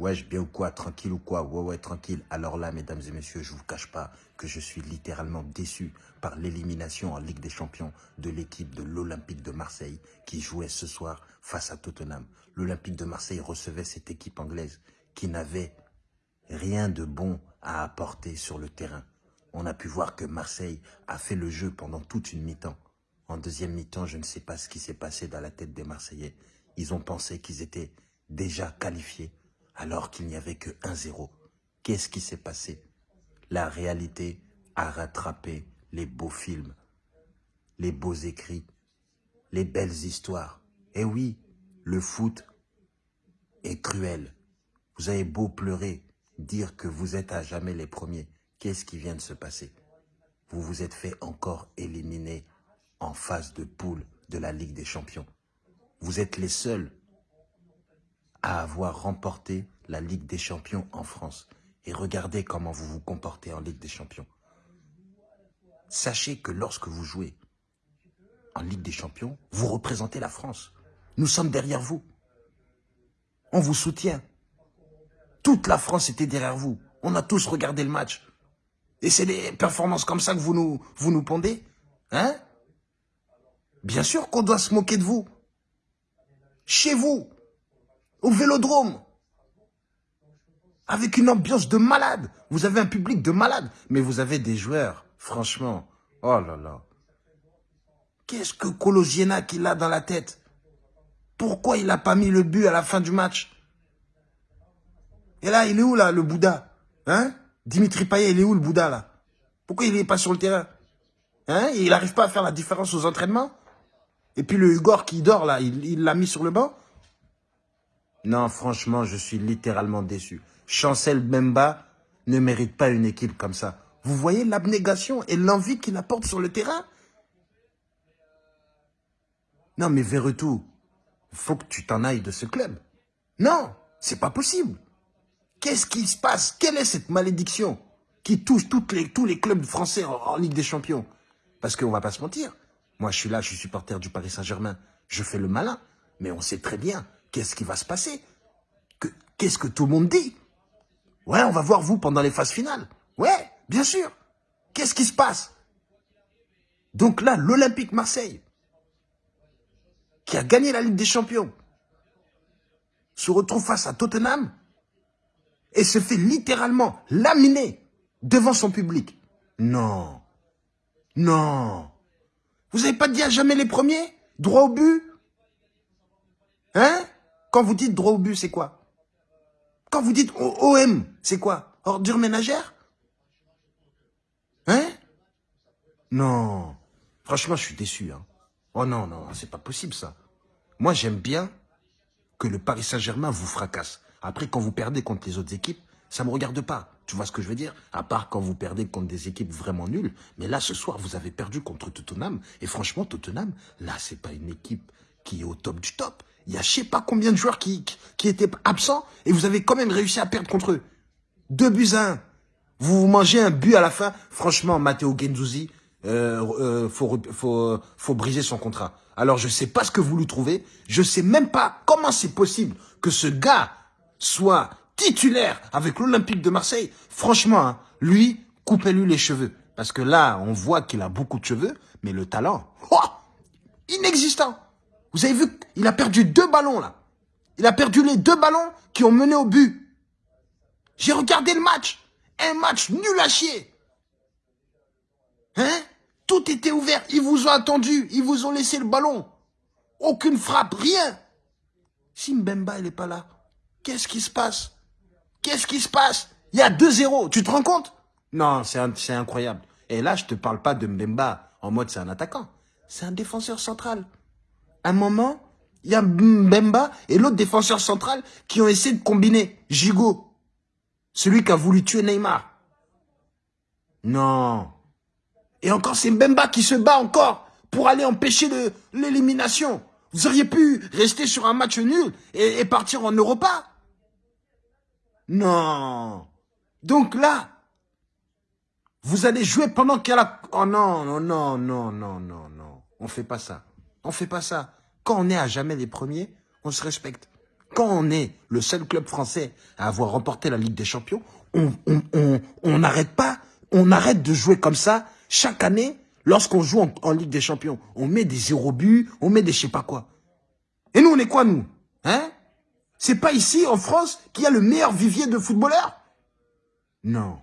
Wesh, bien ou quoi Tranquille ou quoi? Ouais, ouais, tranquille. Alors là, mesdames et messieurs, je vous cache pas que je suis littéralement déçu par l'élimination en Ligue des Champions de l'équipe de l'Olympique de Marseille qui jouait ce soir face à Tottenham. L'Olympique de Marseille recevait cette équipe anglaise qui n'avait rien de bon à apporter sur le terrain. On a pu voir que Marseille a fait le jeu pendant toute une mi-temps. En deuxième mi-temps, je ne sais pas ce qui s'est passé dans la tête des Marseillais. Ils ont pensé qu'ils étaient déjà qualifiés alors qu'il n'y avait que 1-0. Qu'est-ce qui s'est passé? La réalité a rattrapé les beaux films, les beaux écrits, les belles histoires. Et oui, le foot est cruel. Vous avez beau pleurer, dire que vous êtes à jamais les premiers. Qu'est-ce qui vient de se passer? Vous vous êtes fait encore éliminer en phase de poule de la Ligue des Champions. Vous êtes les seuls à avoir remporté la Ligue des Champions en France. Et regardez comment vous vous comportez en Ligue des Champions. Sachez que lorsque vous jouez en Ligue des Champions, vous représentez la France. Nous sommes derrière vous. On vous soutient. Toute la France était derrière vous. On a tous regardé le match. Et c'est des performances comme ça que vous nous, vous nous pondez Hein? Bien sûr qu'on doit se moquer de vous. Chez vous, au Vélodrome, avec une ambiance de malade. Vous avez un public de malade, mais vous avez des joueurs, franchement. Oh là là. Qu'est-ce que Colosiena qu'il a dans la tête? Pourquoi il n'a pas mis le but à la fin du match? Et là, il est où là, le Bouddha? Hein? Dimitri Payet, il est où le Bouddha là? Pourquoi il n'est pas sur le terrain? Hein? Il n'arrive pas à faire la différence aux entraînements? Et puis le Hugor qui dort là, il l'a mis sur le banc? Non, franchement, je suis littéralement déçu. Chancel Bemba ne mérite pas une équipe comme ça. Vous voyez l'abnégation et l'envie qu'il apporte sur le terrain? Non, mais Verretou, il faut que tu t'en ailles de ce club. Non, c'est pas possible. Qu'est-ce qui se passe? Quelle est cette malédiction qui touche tous les clubs français en, Ligue des Champions? Parce qu'on va pas se mentir. Moi, je suis là, je suis supporter du Paris Saint-Germain. Je fais le malin. Mais on sait très bien qu'est-ce qui va se passer. Qu'est-ce que tout le monde dit Ouais, on va voir vous pendant les phases finales. Ouais, bien sûr. Qu'est-ce qui se passe Donc là, l'Olympique Marseille, qui a gagné la Ligue des Champions, se retrouve face à Tottenham et se fait littéralement laminer devant son public. Non. Non. Vous n'avez pas dit à jamais les premiers? Droit au but? Hein? Quand vous dites droit au but, c'est quoi? Quand vous dites OM, c'est quoi? Ordure ménagère? Hein? Non. Franchement, je suis déçu. Hein. Oh non, non, c'est pas possible ça. Moi, j'aime bien que le Paris Saint-Germain vous fracasse. Après, quand vous perdez contre les autres équipes, ça me regarde pas. Tu vois ce que je veux dire? À part quand vous perdez contre des équipes vraiment nulles. Mais là, ce soir, vous avez perdu contre Tottenham. Et franchement, Tottenham, là, c'est pas une équipe qui est au top du top. Il y a je sais pas combien de joueurs qui, qui étaient absents et vous avez quand même réussi à perdre contre eux. Deux buts à un. Vous mangez un but à la fin. Franchement, Matteo Genzuzi, euh, euh, faut, faut, faut briser son contrat. Alors, je sais pas ce que vous lui trouvez. Je sais même pas comment c'est possible que ce gars soit titulaire avec l'Olympique de Marseille. Franchement, hein, lui, coupez-lui les cheveux. Parce que là, on voit qu'il a beaucoup de cheveux, mais le talent, oh, inexistant. Vous avez vu, il a perdu deux ballons là. Il a perdu les deux ballons qui ont mené au but. J'ai regardé le match. Un match nul à chier. Hein? Tout était ouvert. Ils vous ont attendu. Ils vous ont laissé le ballon. Aucune frappe, rien. Si Mbemba, il n'est pas là, qu'est-ce qui se passe? Qu'est-ce qui se passe? Il y a 2-0. Tu te rends compte? Non, c'est incroyable. Et là, je te parle pas de Mbemba en mode c'est un attaquant. C'est un défenseur central un moment, il y a Mbemba et l'autre défenseur central qui ont essayé de combiner. Gigot. Celui qui a voulu tuer Neymar. Non. Et encore, c'est Mbemba qui se bat encore pour aller empêcher l'élimination. Vous auriez pu rester sur un match nul et, partir en Europa. Non. Donc là, vous allez jouer pendant qu'il y a la... Oh non, non, non, non, non, non, non. On fait pas ça. On fait pas ça. Quand on est à jamais les premiers, on se respecte. quand on est le seul club français à avoir remporté la Ligue des Champions, on n'arrête pas, on arrête de jouer comme ça chaque année lorsqu'on joue en, Ligue des Champions. On met des zéro buts, on met des je sais pas quoi. Et nous, on est quoi, nous? Hein? C'est pas ici, en France, qu'il y a le meilleur vivier de footballeurs? Non.